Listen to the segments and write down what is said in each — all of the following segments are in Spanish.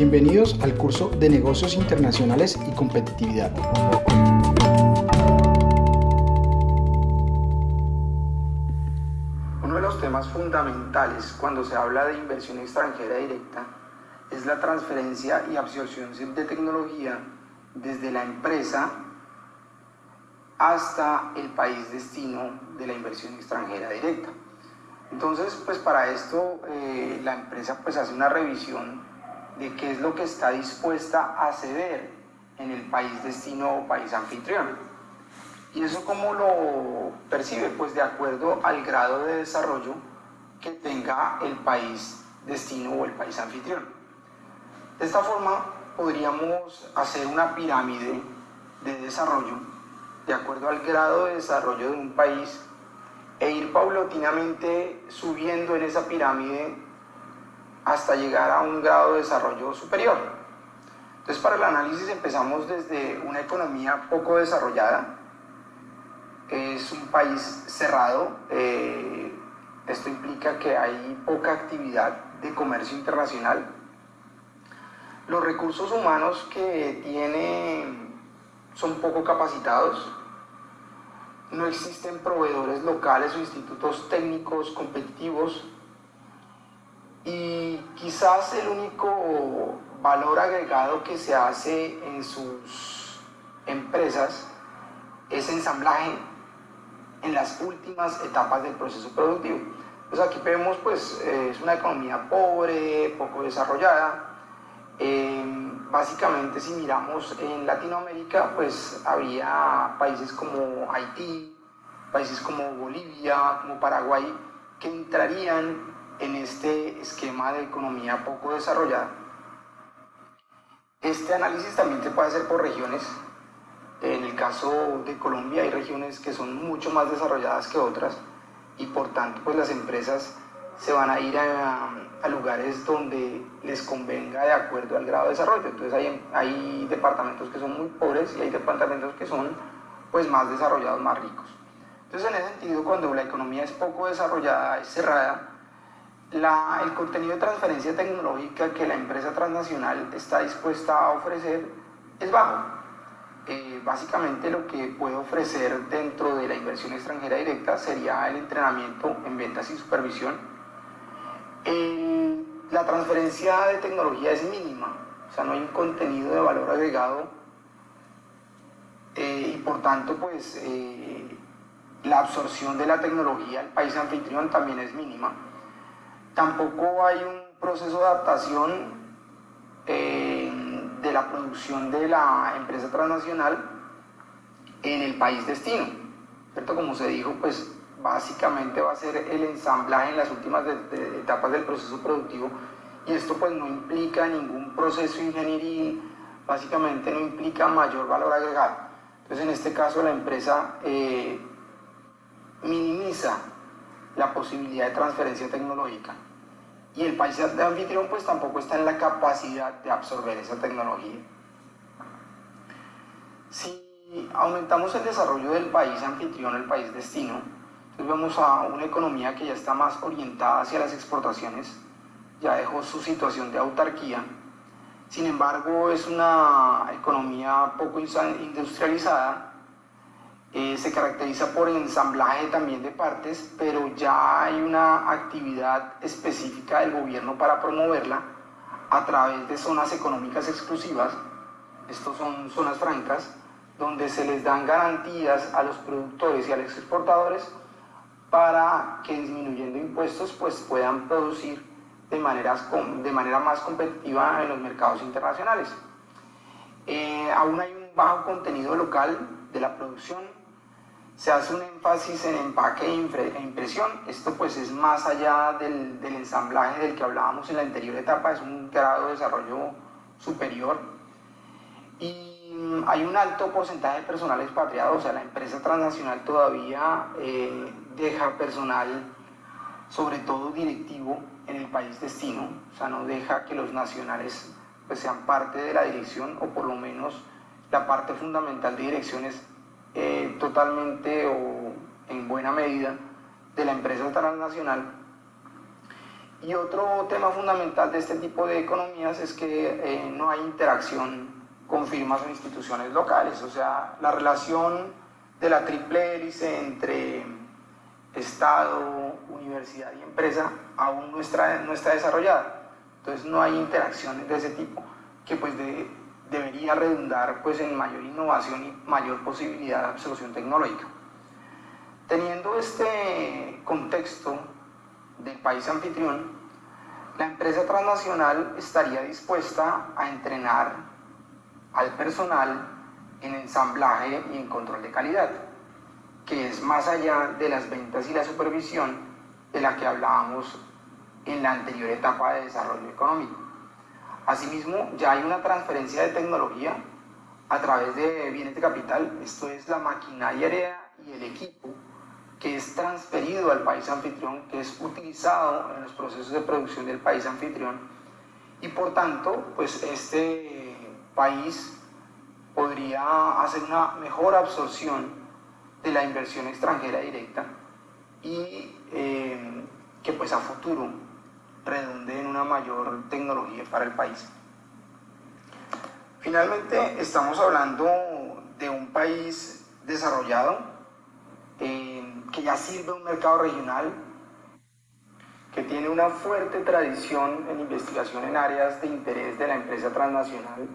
Bienvenidos al curso de Negocios Internacionales y Competitividad. Uno de los temas fundamentales cuando se habla de inversión extranjera directa es la transferencia y absorción de tecnología desde la empresa hasta el país destino de la inversión extranjera directa. Entonces, pues para esto eh, la empresa pues hace una revisión de qué es lo que está dispuesta a ceder en el país destino o país anfitrión. ¿Y eso cómo lo percibe? Pues de acuerdo al grado de desarrollo que tenga el país destino o el país anfitrión. De esta forma podríamos hacer una pirámide de desarrollo de acuerdo al grado de desarrollo de un país e ir paulatinamente subiendo en esa pirámide hasta llegar a un grado de desarrollo superior. Entonces para el análisis empezamos desde una economía poco desarrollada, es un país cerrado, eh, esto implica que hay poca actividad de comercio internacional. Los recursos humanos que tiene son poco capacitados, no existen proveedores locales o institutos técnicos competitivos y quizás el único valor agregado que se hace en sus empresas es ensamblaje en las últimas etapas del proceso productivo. Pues aquí vemos pues eh, es una economía pobre, poco desarrollada. Eh, básicamente si miramos en Latinoamérica pues había países como Haití, países como Bolivia, como Paraguay que entrarían en este esquema de economía poco desarrollada. Este análisis también se puede hacer por regiones. En el caso de Colombia hay regiones que son mucho más desarrolladas que otras y por tanto pues las empresas se van a ir a, lugares donde les convenga de acuerdo al grado de desarrollo. Entonces hay, hay departamentos que son muy pobres y hay departamentos que son pues más desarrollados, más ricos. Entonces en ese sentido cuando la economía es poco desarrollada, es cerrada, el contenido de transferencia tecnológica que la empresa transnacional está dispuesta a ofrecer es bajo. Eh, básicamente lo que puede ofrecer dentro de la inversión extranjera directa sería el entrenamiento en ventas y supervisión. la transferencia de tecnología es mínima, o sea, no hay un contenido de valor agregado eh, y por tanto pues eh, la absorción de la tecnología al país anfitrión también es mínima tampoco hay un proceso de adaptación eh, de la producción de la empresa transnacional en el país destino. ¿cierto? Como se dijo, pues básicamente va a ser el ensamblaje en las últimas etapas del proceso productivo y esto pues no implica ningún proceso ingenieril, básicamente no implica mayor valor agregado. Entonces en este caso la empresa eh, minimiza la posibilidad de transferencia tecnológica y el país de anfitrión pues tampoco está en la capacidad de absorber esa tecnología. Si aumentamos el desarrollo del país anfitrión, el país destino, entonces vemos a una economía que ya está más orientada hacia las exportaciones, ya dejó su situación de autarquía, sin embargo es una economía poco industrializada, eh, se caracteriza por ensamblaje también de partes, pero ya hay una actividad específica del gobierno para promoverla a través de zonas económicas exclusivas, estos son zonas francas, donde se les dan garantías a los productores y a los exportadores para que disminuyendo impuestos pues puedan producir de, maneras, de manera más competitiva en los mercados internacionales. Eh, aún hay un bajo contenido local de la producción, se hace un énfasis en empaque e impresión. Esto pues es más allá del, ensamblaje del que hablábamos en la anterior etapa, es un grado de desarrollo superior. Y mm, hay un alto porcentaje de personal expatriado, o sea, la empresa transnacional todavía eh, deja personal, sobre todo directivo, en el país destino, o sea, no deja que los nacionales pues, sean parte de la dirección, o por lo menos la parte fundamental de direcciones eh, totalmente o en buena medida de la empresa transnacional Y otro tema fundamental de este tipo de economías es que eh, no hay interacción con firmas o instituciones locales, o sea, la relación de la triple hélice entre Estado, universidad y empresa aún no está, no está desarrollada. Entonces no hay interacciones de ese tipo que pues debería redundar pues en mayor innovación y mayor posibilidad de absorción tecnológica. Teniendo este contexto del país anfitrión, la empresa transnacional estaría dispuesta a entrenar al personal en ensamblaje y en control de calidad, que es más allá de las ventas y la supervisión de la que hablábamos en la anterior etapa de desarrollo económico. Asimismo, ya hay una transferencia de tecnología a través de bienes de capital, esto es la maquinaria y el equipo que es transferido al país anfitrión, que es utilizado en los procesos de producción del país anfitrión. Y por tanto, pues este país podría hacer una mejor absorción de la inversión extranjera directa y eh, que pues a futuro redunde en una mayor tecnología para el país. Finalmente, estamos hablando de un país desarrollado eh, que ya sirve un mercado regional, que tiene una fuerte tradición en investigación en áreas de interés de la empresa transnacional.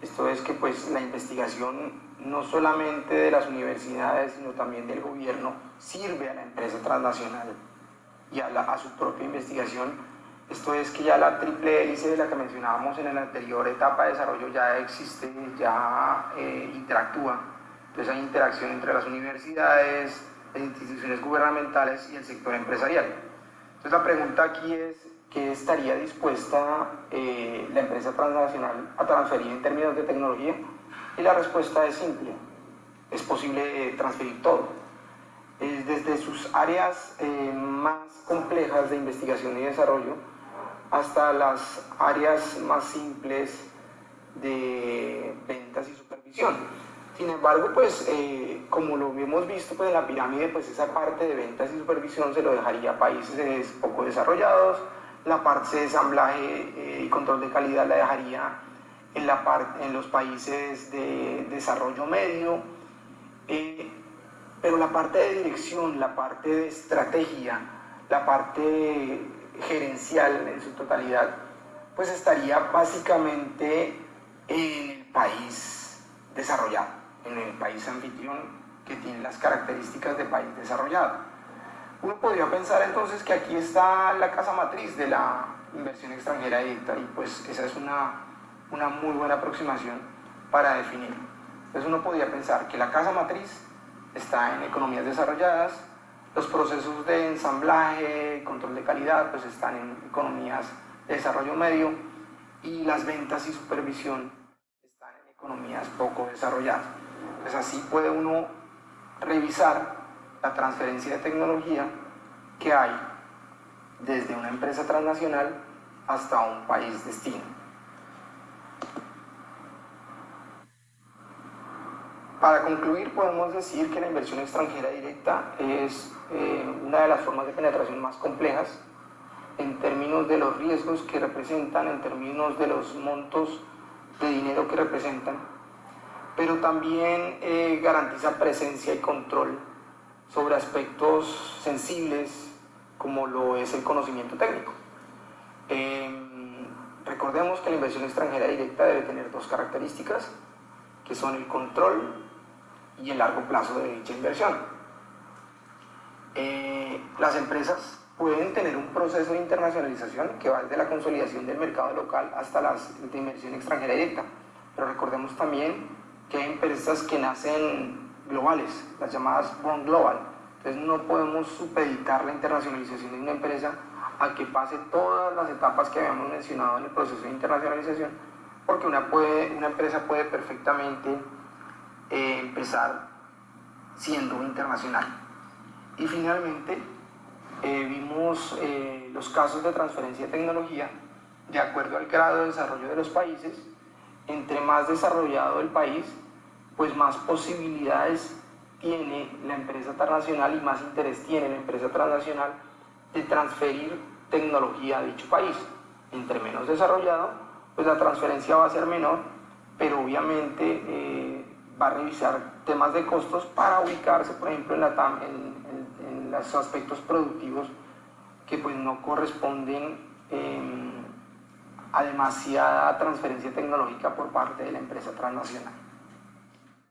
Esto es que pues la investigación no solamente de las universidades, sino también del gobierno, sirve a la empresa transnacional y a, a su propia investigación esto es que ya la triple hélice de la que mencionábamos en la anterior etapa de desarrollo ya existe, ya eh, interactúa. Entonces hay interacción entre las universidades, las instituciones gubernamentales y el sector empresarial. Entonces la pregunta aquí es, ¿qué estaría dispuesta eh, la empresa transnacional a transferir en términos de tecnología? Y la respuesta es simple, es posible eh, transferir todo. desde sus áreas más complejas de investigación y desarrollo, hasta las áreas más simples de ventas y supervisión. Sin embargo, pues eh, como lo hemos visto pues, en la pirámide, pues esa parte de ventas y supervisión se lo dejaría a países poco desarrollados, la parte de ensamblaje eh, y control de calidad la dejaría en, la parte, en los países de desarrollo medio, eh, pero la parte de dirección, la parte de estrategia, la parte gerencial en su totalidad, pues estaría básicamente en el país desarrollado, en el país anfitrión que tiene las características de país desarrollado. Uno podría pensar entonces que aquí está la casa matriz de la inversión extranjera directa y pues esa es una, una muy buena aproximación para definir. Entonces uno podría pensar que la casa matriz está en economías desarrolladas, los procesos de ensamblaje, control de calidad, pues están en economías de desarrollo medio y las ventas y supervisión están en economías poco desarrolladas. Pues así puede uno revisar la transferencia de tecnología que hay desde una empresa transnacional hasta un país destino. Para concluir, podemos decir que la inversión extranjera directa es eh, una de las formas de penetración más complejas en términos de los riesgos que representan, en términos de los montos de dinero que representan, pero también eh, garantiza presencia y control sobre aspectos sensibles como lo es el conocimiento técnico. Em, recordemos que la inversión extranjera directa debe tener dos características, que son el control y el largo plazo de dicha inversión. Eh, las empresas pueden tener un proceso de internacionalización que va desde la consolidación del mercado local hasta la de inversión extranjera directa, pero recordemos también que hay empresas que nacen globales, las llamadas Born Global, entonces no podemos supeditar la internacionalización de una empresa a que pase todas las etapas que habíamos mencionado en el proceso de internacionalización, porque una, puede, una empresa puede perfectamente eh, empezar siendo internacional. Y finalmente eh, vimos eh, los casos de transferencia de tecnología de acuerdo al grado de desarrollo de los países. Entre más desarrollado el país, pues más posibilidades tiene la empresa transnacional y más interés tiene la empresa transnacional de transferir tecnología a dicho país. Entre menos desarrollado, pues la transferencia va a ser menor, pero obviamente va a revisar temas de costos para ubicarse, por ejemplo, en, la, los aspectos productivos que pues no corresponden em, a demasiada transferencia tecnológica por parte de la empresa transnacional.